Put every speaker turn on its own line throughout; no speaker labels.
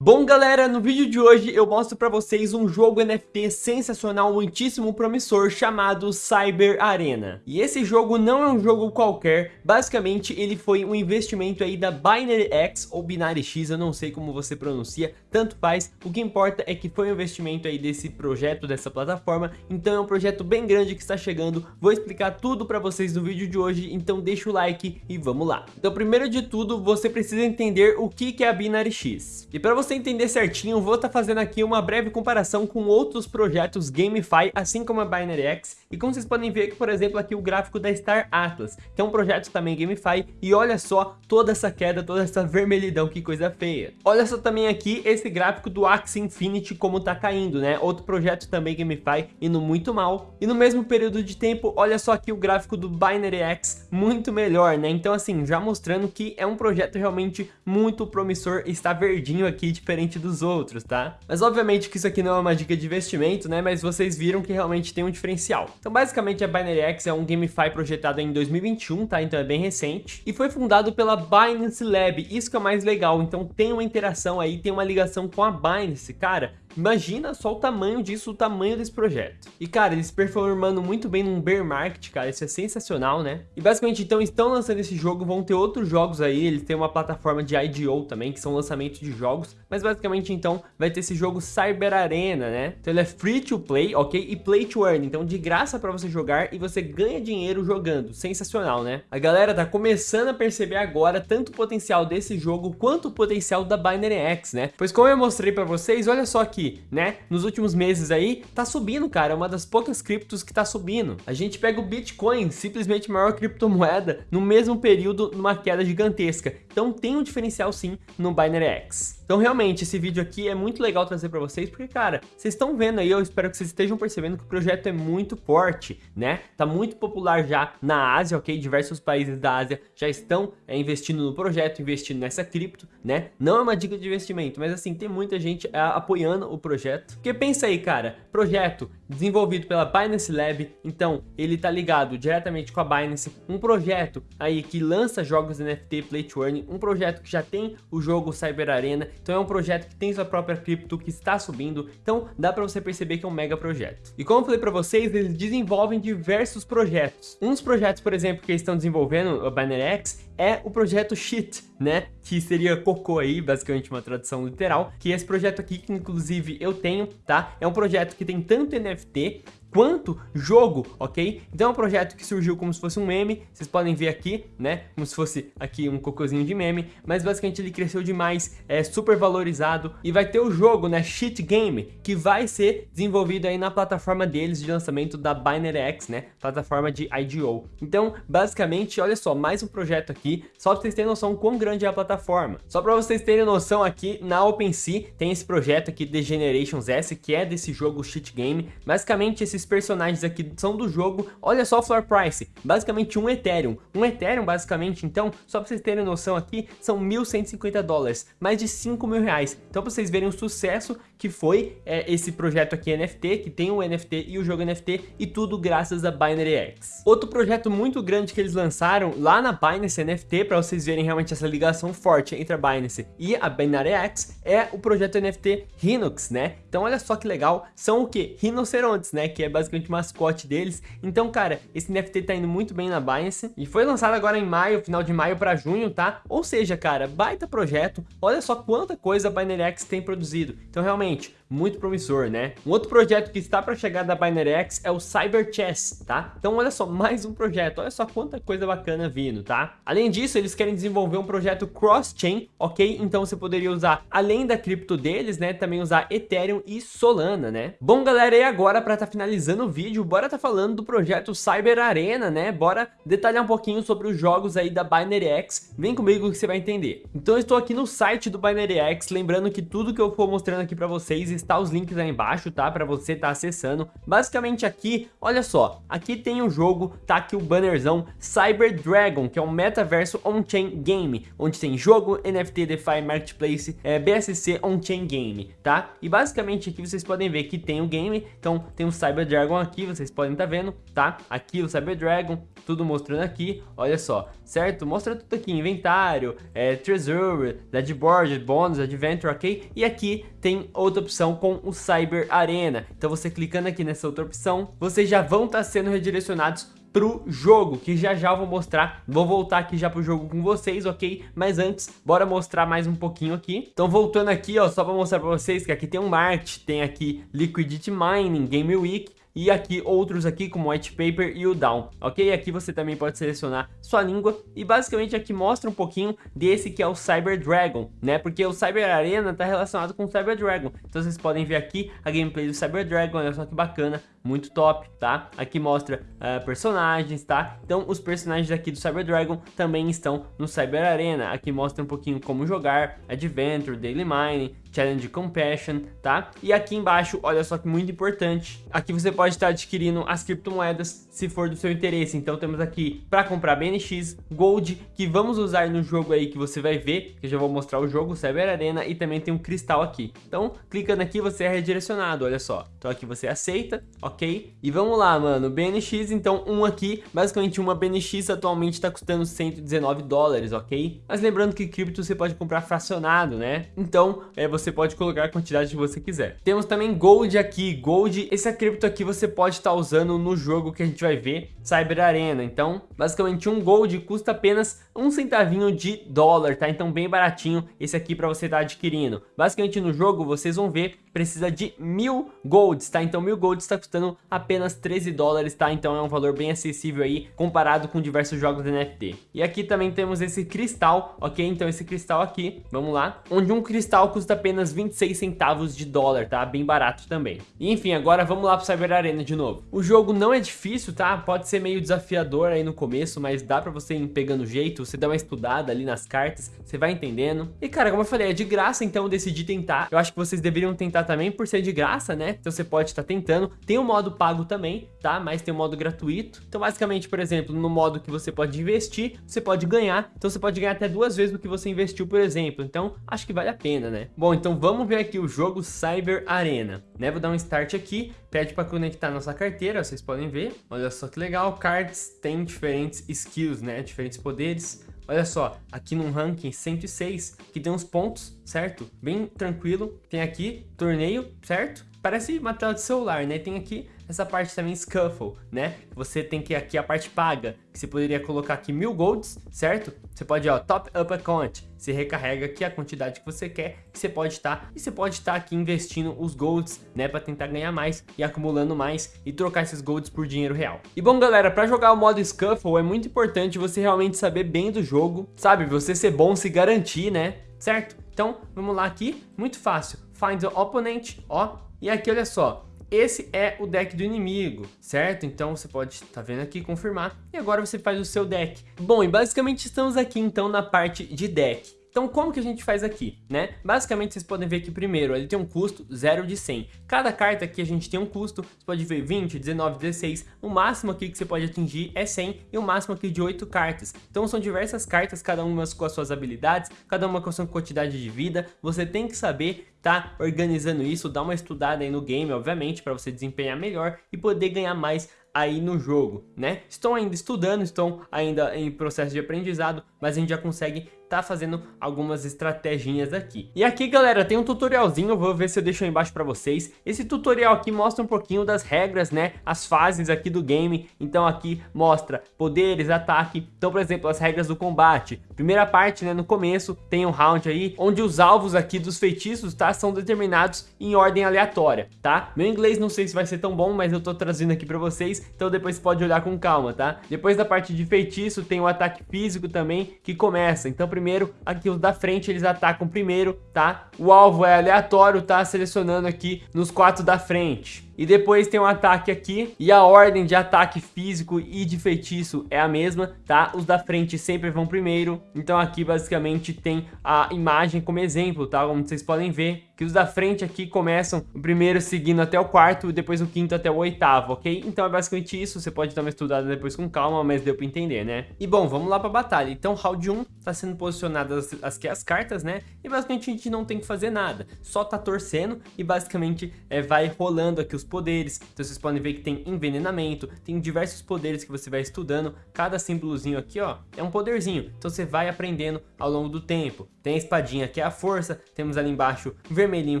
Bom galera, no vídeo de hoje eu mostro pra vocês um jogo NFT sensacional, muitíssimo promissor, chamado Cyber Arena. E esse jogo não é um jogo qualquer, basicamente ele foi um investimento aí da Binary X ou Binary X, eu não sei como você pronuncia, tanto faz, o que importa é que foi um investimento aí desse projeto, dessa plataforma, então é um projeto bem grande que está chegando, vou explicar tudo pra vocês no vídeo de hoje, então deixa o like e vamos lá. Então primeiro de tudo, você precisa entender o que é a Binary X. E pra você você entender certinho, vou estar tá fazendo aqui uma breve comparação com outros projetos GameFi, assim como a Binary X. E como vocês podem ver, por exemplo, aqui o gráfico da Star Atlas, que é um projeto também GameFi. E olha só toda essa queda, toda essa vermelhidão, que coisa feia. Olha só também aqui esse gráfico do Axie Infinity, como tá caindo, né? Outro projeto também GameFi, indo muito mal. E no mesmo período de tempo, olha só aqui o gráfico do Binary X, muito melhor, né? Então assim, já mostrando que é um projeto realmente muito promissor, está verdinho aqui diferente dos outros, tá? Mas obviamente que isso aqui não é uma dica de investimento, né? Mas vocês viram que realmente tem um diferencial. Então basicamente a Binary X é um GameFi projetado em 2021, tá? Então é bem recente. E foi fundado pela Binance Lab, isso que é mais legal. Então tem uma interação aí, tem uma ligação com a Binance, cara. Imagina só o tamanho disso, o tamanho desse projeto. E, cara, eles performando muito bem num bear market, cara, isso é sensacional, né? E basicamente, então, estão lançando esse jogo, vão ter outros jogos aí, eles têm uma plataforma de IDO também, que são lançamentos de jogos, mas basicamente, então, vai ter esse jogo Cyber Arena, né? Então ele é free to play, ok? E play to earn, então de graça pra você jogar e você ganha dinheiro jogando, sensacional, né? A galera tá começando a perceber agora tanto o potencial desse jogo quanto o potencial da Binary X, né? Pois como eu mostrei pra vocês, olha só aqui, né, nos últimos meses aí, tá subindo, cara, é uma das poucas criptos que tá subindo. A gente pega o Bitcoin, simplesmente maior criptomoeda, no mesmo período, numa queda gigantesca. Então tem um diferencial sim no Binary X. Então, realmente, esse vídeo aqui é muito legal trazer para vocês, porque, cara, vocês estão vendo aí, eu espero que vocês estejam percebendo que o projeto é muito forte, né? Tá muito popular já na Ásia, ok? Diversos países da Ásia já estão é, investindo no projeto, investindo nessa cripto, né? Não é uma dica de investimento, mas assim, tem muita gente é, apoiando o projeto. Porque pensa aí, cara, projeto desenvolvido pela Binance Lab, então ele tá ligado diretamente com a Binance, um projeto aí que lança jogos NFT Play to Earn, um projeto que já tem o jogo Cyber Arena, então é um projeto que tem sua própria cripto, que está subindo, então dá para você perceber que é um mega projeto. E como eu falei para vocês, eles desenvolvem diversos projetos. Uns projetos, por exemplo, que eles estão desenvolvendo, o X, é o projeto Shit, né? Que seria cocô aí, basicamente uma tradução literal, que é esse projeto aqui, que inclusive eu tenho, tá? É um projeto que tem tanto NFT quanto jogo, ok? Então é um projeto que surgiu como se fosse um meme, vocês podem ver aqui, né? Como se fosse aqui um cocôzinho de meme, mas basicamente ele cresceu demais, é super valorizado e vai ter o jogo, né? Shit Game, que vai ser desenvolvido aí na plataforma deles de lançamento da Binary X, né? Plataforma de IDO. Então, basicamente, olha só, mais um projeto aqui, só pra vocês terem noção quão grande é a plataforma. Só pra vocês terem noção aqui, na OpenSea tem esse projeto aqui, The Generations S, que é desse jogo Shit Game. Basicamente, esse esses personagens aqui são do jogo, olha só o floor price, basicamente um Ethereum. Um Ethereum, basicamente, então, só pra vocês terem noção aqui, são 1.150 dólares, mais de 5 mil reais. Então, pra vocês verem o sucesso que foi é, esse projeto aqui NFT, que tem o NFT e o jogo NFT, e tudo graças a Binary X. Outro projeto muito grande que eles lançaram lá na Binance NFT, para vocês verem realmente essa ligação forte entre a Binance e a Binary X, é o projeto NFT Rhinox, né? Então olha só que legal, são o que? Rinocerontes, né? Que é basicamente o mascote deles. Então, cara, esse NFT tá indo muito bem na Binance e foi lançado agora em maio, final de maio para junho, tá? Ou seja, cara, baita projeto. Olha só quanta coisa a Binary X tem produzido. Então, realmente, muito promissor, né? Um outro projeto que está para chegar da Binary X é o Cyber Chess, tá? Então olha só, mais um projeto, olha só quanta coisa bacana vindo, tá? Além disso, eles querem desenvolver um projeto cross-chain, ok? Então você poderia usar, além da cripto deles, né, também usar Ethereum e Solana, né? Bom, galera, e agora para estar tá finalizando o vídeo, bora tá falando do projeto Cyber Arena, né? Bora detalhar um pouquinho sobre os jogos aí da Binary X, vem comigo que você vai entender. Então eu estou aqui no site do Binary X, lembrando que tudo que eu for mostrando aqui para vocês está os links aí embaixo, tá? Para você estar tá acessando. Basicamente aqui, olha só, aqui tem o jogo, tá aqui o bannerzão Cyber Dragon, que é um metaverso on-chain game, onde tem jogo, NFT, DeFi, Marketplace, é, BSC on-chain game, tá? E basicamente aqui vocês podem ver que tem o game, então tem o Cyber Dragon aqui, vocês podem estar tá vendo, tá? Aqui o Cyber Dragon, tudo mostrando aqui, olha só, certo? Mostra tudo aqui, inventário, é, Treasure, Deadboard, Bônus, Adventure, ok? E aqui tem outra opção com o Cyber Arena. Então você clicando aqui nessa outra opção, vocês já vão estar tá sendo redirecionados pro jogo, que já já eu vou mostrar, vou voltar aqui já pro jogo com vocês, ok? Mas antes, bora mostrar mais um pouquinho aqui. Então voltando aqui, ó, só pra mostrar pra vocês que aqui tem um market, tem aqui Liquidity Mining, Game Week, e aqui outros aqui como White Paper e o Down, ok? Aqui você também pode selecionar sua língua e basicamente aqui mostra um pouquinho desse que é o Cyber Dragon, né? Porque o Cyber Arena está relacionado com o Cyber Dragon, então vocês podem ver aqui a gameplay do Cyber Dragon, olha só que bacana, muito top, tá? Aqui mostra uh, personagens, tá? Então os personagens aqui do Cyber Dragon também estão no Cyber Arena, aqui mostra um pouquinho como jogar, Adventure, Daily Mining, Challenge Compassion, tá? E aqui embaixo, olha só que muito importante, aqui você pode estar adquirindo as criptomoedas se for do seu interesse. Então temos aqui para comprar BNX, Gold, que vamos usar no jogo aí que você vai ver, que eu já vou mostrar o jogo, Cyber Arena, e também tem um cristal aqui. Então, clicando aqui você é redirecionado, olha só. Então aqui você aceita, ok? E vamos lá, mano, BNX, então um aqui, basicamente uma BNX atualmente está custando 119 dólares, ok? Mas lembrando que cripto você pode comprar fracionado, né? Então, é, você você pode colocar a quantidade que você quiser. Temos também Gold aqui. Gold, esse cripto aqui você pode estar tá usando no jogo que a gente vai ver, Cyber Arena. Então, basicamente um Gold custa apenas um centavinho de dólar, tá? Então bem baratinho esse aqui para você estar tá adquirindo. Basicamente no jogo vocês vão ver, precisa de mil Golds, tá? Então mil Golds está custando apenas 13 dólares, tá? Então é um valor bem acessível aí, comparado com diversos jogos NFT. E aqui também temos esse cristal, ok? Então esse cristal aqui, vamos lá, onde um cristal custa apenas apenas 26 centavos de dólar, tá? Bem barato também. E, enfim, agora vamos lá pro Cyber Arena de novo. O jogo não é difícil, tá? Pode ser meio desafiador aí no começo, mas dá pra você ir pegando jeito, você dá uma estudada ali nas cartas, você vai entendendo. E, cara, como eu falei, é de graça, então eu decidi tentar. Eu acho que vocês deveriam tentar também por ser de graça, né? Então você pode estar tá tentando. Tem o um modo pago também, tá? Mas tem o um modo gratuito. Então, basicamente, por exemplo, no modo que você pode investir, você pode ganhar. Então você pode ganhar até duas vezes do que você investiu, por exemplo. Então, acho que vale a pena, né? Bom, então vamos ver aqui o jogo Cyber Arena, né? Vou dar um start aqui, pede para conectar nossa carteira, vocês podem ver. Olha só que legal, cards tem diferentes skills, né? Diferentes poderes. Olha só, aqui no ranking 106, que tem uns pontos, certo? Bem tranquilo. Tem aqui torneio, certo? Parece uma tela de celular, né? Tem aqui essa parte também Scuffle, né? Você tem que aqui a parte paga, que você poderia colocar aqui mil golds, certo? Você pode, ó, top up account, você recarrega aqui a quantidade que você quer, e você pode estar, tá, e você pode estar tá aqui investindo os golds, né, para tentar ganhar mais e acumulando mais e trocar esses golds por dinheiro real. E bom, galera, para jogar o modo Scuffle é muito importante você realmente saber bem do jogo, sabe? Você ser bom, se garantir, né? Certo? Então, vamos lá aqui, muito fácil. Find the opponent, ó, e aqui olha só, esse é o deck do inimigo, certo? Então você pode estar tá vendo aqui, confirmar, e agora você faz o seu deck. Bom, e basicamente estamos aqui então na parte de deck. Então como que a gente faz aqui, né? Basicamente vocês podem ver que primeiro ele tem um custo 0 de 100. Cada carta aqui a gente tem um custo, você pode ver 20, 19, 16. O máximo aqui que você pode atingir é 100 e o máximo aqui de 8 cartas. Então são diversas cartas, cada uma com as suas habilidades, cada uma com a sua quantidade de vida. Você tem que saber tá organizando isso, dar uma estudada aí no game, obviamente, para você desempenhar melhor e poder ganhar mais aí no jogo, né? Estão ainda estudando, estão ainda em processo de aprendizado, mas a gente já consegue tá fazendo algumas estratégias aqui. E aqui, galera, tem um tutorialzinho, vou ver se eu deixo aí embaixo para vocês. Esse tutorial aqui mostra um pouquinho das regras, né, as fases aqui do game. Então aqui mostra poderes, ataque. Então, por exemplo, as regras do combate. Primeira parte, né, no começo, tem um round aí, onde os alvos aqui dos feitiços, tá, são determinados em ordem aleatória, tá? Meu inglês não sei se vai ser tão bom, mas eu tô trazendo aqui para vocês, então depois pode olhar com calma, tá? Depois da parte de feitiço, tem o ataque físico também, que começa. Então, primeiro, aqui os da frente eles atacam primeiro, tá? O alvo é aleatório, tá? Selecionando aqui nos quatro da frente. E depois tem um ataque aqui. E a ordem de ataque físico e de feitiço é a mesma, tá? Os da frente sempre vão primeiro. Então aqui basicamente tem a imagem como exemplo, tá? Como vocês podem ver. Que os da frente aqui começam o primeiro seguindo até o quarto, depois o quinto até o oitavo, ok? Então é basicamente isso, você pode dar uma estudada depois com calma, mas deu pra entender, né? E bom, vamos lá pra batalha. Então round 1 tá sendo posicionadas as, as cartas, né? E basicamente a gente não tem que fazer nada, só tá torcendo e basicamente é, vai rolando aqui os poderes. Então vocês podem ver que tem envenenamento, tem diversos poderes que você vai estudando. Cada símbolozinho aqui, ó, é um poderzinho. Então você vai aprendendo ao longo do tempo. Tem a espadinha que é a força, temos ali embaixo o vermelhinho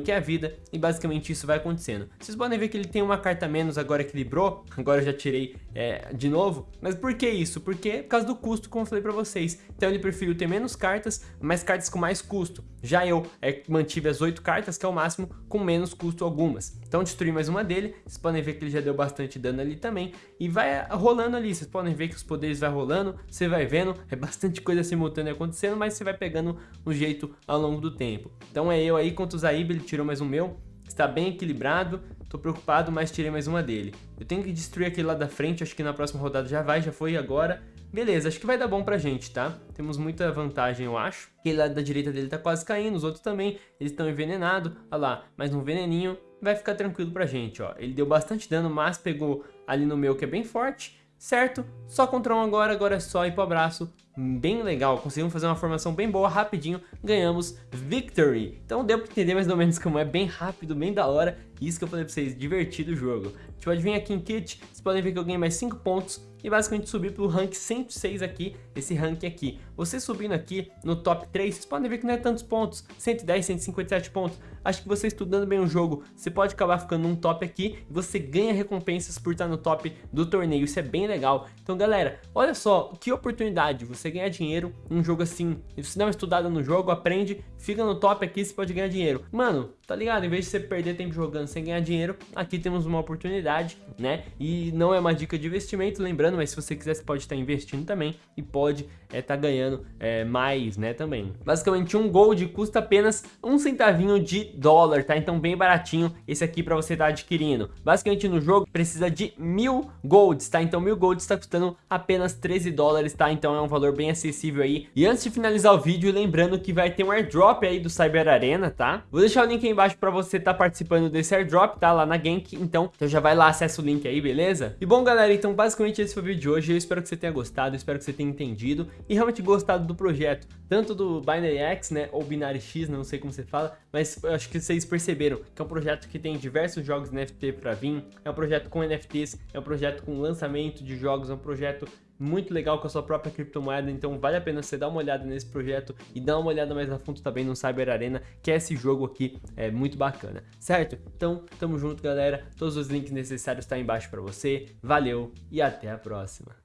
que é a vida e basicamente isso vai acontecendo. Vocês podem ver que ele tem uma carta menos, agora equilibrou, agora eu já tirei é, de novo. Mas por que isso? Porque por causa do custo, como eu falei pra vocês. Então ele preferiu ter menos cartas, mas cartas com mais custo. Já eu é, mantive as 8 cartas, que é o máximo, com menos custo algumas. Então destruí mais uma dele, vocês podem ver que ele já deu bastante dano ali também. E vai rolando ali, vocês podem ver que os poderes vai rolando, você vai vendo, é bastante coisa simultânea acontecendo, mas você vai pegando um jeito ao longo do tempo. Então é eu aí contra o Zaib, ele tirou mais um meu, está bem equilibrado, tô preocupado, mas tirei mais uma dele. Eu tenho que destruir aquele lá da frente, acho que na próxima rodada já vai, já foi agora. Beleza, acho que vai dar bom pra gente, tá? Temos muita vantagem, eu acho. Aquele lado da direita dele tá quase caindo, os outros também, eles estão envenenados. Olha lá, mais um veneninho, vai ficar tranquilo pra gente, ó. Ele deu bastante dano, mas pegou ali no meu que é bem forte certo? Só contra um agora, agora é só ir pro abraço. Bem legal, conseguimos fazer uma formação bem boa, rapidinho, ganhamos Victory. Então deu pra entender mais ou menos como é, bem rápido, bem da hora. Isso que eu falei pra vocês, divertido o jogo. A gente pode vir aqui em Kit, vocês podem ver que eu ganhei mais 5 pontos e basicamente subir pro rank 106 aqui, esse rank aqui. Você subindo aqui no top 3, vocês podem ver que não é tantos pontos, 110, 157 pontos. Acho que você estudando bem o jogo, você pode acabar ficando num top aqui e você ganha recompensas por estar no top do torneio, isso é bem legal. Então galera, olha só, que oportunidade, você ganhar dinheiro num jogo assim. Se você dá uma estudada no jogo, aprende, fica no top aqui, você pode ganhar dinheiro. Mano, tá ligado? Em vez de você perder tempo jogando sem ganhar dinheiro, aqui temos uma oportunidade, né? E não é uma dica de investimento, lembrando, mas se você quiser, você pode estar investindo também e pode estar é, tá ganhando é, mais, né, também. Basicamente, um gold custa apenas um centavinho de dólar, tá? Então, bem baratinho esse aqui para você estar tá adquirindo. Basicamente, no jogo, precisa de mil golds, tá? Então, mil golds está custando apenas 13 dólares, tá? Então, é um valor bem acessível aí. E antes de finalizar o vídeo, lembrando que vai ter um airdrop aí do Cyber Arena, tá? Vou deixar o link aí embaixo para você estar tá participando desse airdrop, tá? Lá na Gank, então, então já vai lá, acessa o link aí, beleza? E bom, galera, então basicamente esse foi o vídeo de hoje. Eu espero que você tenha gostado, espero que você tenha entendido e realmente gostado do projeto, tanto do Binary X, né, ou Binary X, não sei como você fala, mas eu acho que vocês perceberam que é um projeto que tem diversos jogos NFT para vir, é um projeto com NFTs, é um projeto com lançamento de jogos, é um projeto muito legal com a sua própria criptomoeda, então vale a pena você dar uma olhada nesse projeto e dar uma olhada mais a fundo também no Cyber Arena, que é esse jogo aqui, é muito bacana, certo? Então, tamo junto galera, todos os links necessários estão tá embaixo para você, valeu e até a próxima!